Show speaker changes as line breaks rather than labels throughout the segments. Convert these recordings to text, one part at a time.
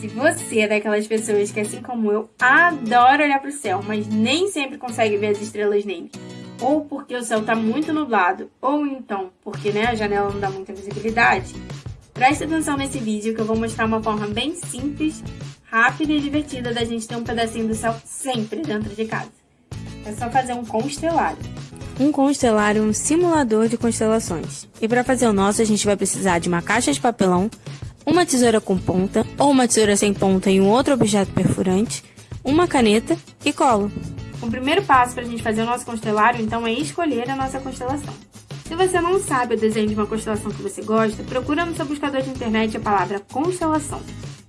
Se você é daquelas pessoas que, assim como eu, adora olhar para o céu, mas nem sempre consegue ver as estrelas nele, ou porque o céu está muito nublado, ou então porque né, a janela não dá muita visibilidade, preste atenção nesse vídeo que eu vou mostrar uma forma bem simples, rápida e divertida da gente ter um pedacinho do céu sempre dentro de casa. É só fazer um constelário.
Um constelário é um simulador de constelações. E para fazer o nosso, a gente vai precisar de uma caixa de papelão, uma tesoura com ponta, ou uma tesoura sem ponta e um outro objeto perfurante, uma caneta e cola.
O primeiro passo para a gente fazer o nosso constelário, então, é escolher a nossa constelação. Se você não sabe o desenho de uma constelação que você gosta, procura no seu buscador de internet a palavra constelação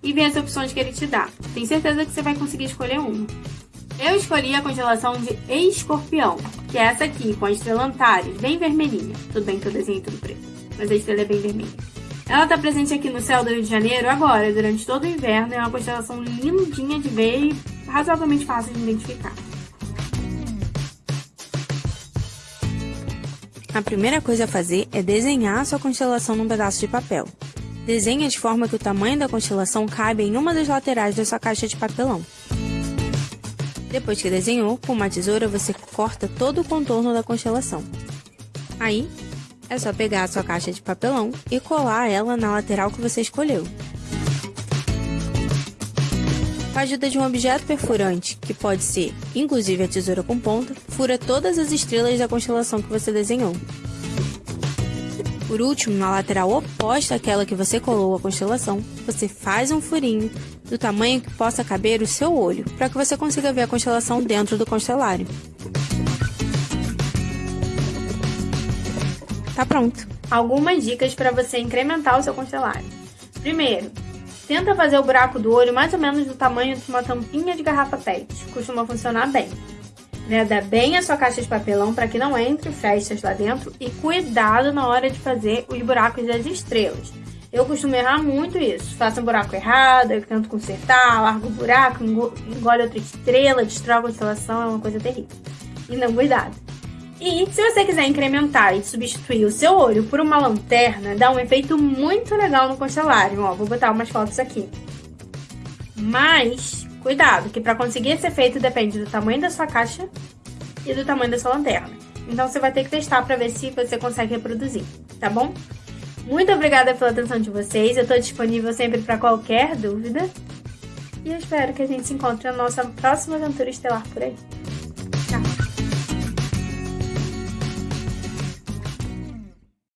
e vê as opções que ele te dá. Tenho certeza que você vai conseguir escolher uma. Eu escolhi a constelação de Escorpião, que é essa aqui, com a estrela Antares, bem vermelhinha. Tudo bem que eu desenhei tudo preto, mas a estrela é bem vermelha. Ela está presente aqui no céu do Rio de Janeiro agora, durante todo o inverno. É uma constelação lindinha de ver e razoavelmente fácil de identificar.
A primeira coisa a fazer é desenhar a sua constelação num pedaço de papel. Desenhe de forma que o tamanho da constelação caiba em uma das laterais da sua caixa de papelão. Depois que desenhou, com uma tesoura você corta todo o contorno da constelação. Aí, é só pegar a sua caixa de papelão e colar ela na lateral que você escolheu. Com a ajuda de um objeto perfurante, que pode ser, inclusive a tesoura com ponta, fura todas as estrelas da constelação que você desenhou. Por último, na lateral oposta àquela que você colou a constelação, você faz um furinho do tamanho que possa caber o seu olho, para que você consiga ver a constelação dentro do constelário. Tá pronto.
Algumas dicas para você incrementar o seu constelário. Primeiro, tenta fazer o buraco do olho mais ou menos do tamanho de uma tampinha de garrafa PET. Costuma funcionar bem. Veda bem a sua caixa de papelão para que não entre festas lá dentro e cuidado na hora de fazer os buracos das estrelas. Eu costumo errar muito isso. Faço um buraco errado, eu tento consertar, largo o buraco, engole outra estrela, destrói a constelação, é uma coisa terrível. Então, cuidado. E se você quiser incrementar e substituir o seu olho por uma lanterna, dá um efeito muito legal no constelário. Ó, vou botar umas fotos aqui. Mas, cuidado, que para conseguir esse efeito depende do tamanho da sua caixa e do tamanho da sua lanterna. Então você vai ter que testar para ver se você consegue reproduzir, tá bom? Muito obrigada pela atenção de vocês, eu estou disponível sempre para qualquer dúvida. E eu espero que a gente se encontre na nossa próxima aventura estelar por aí.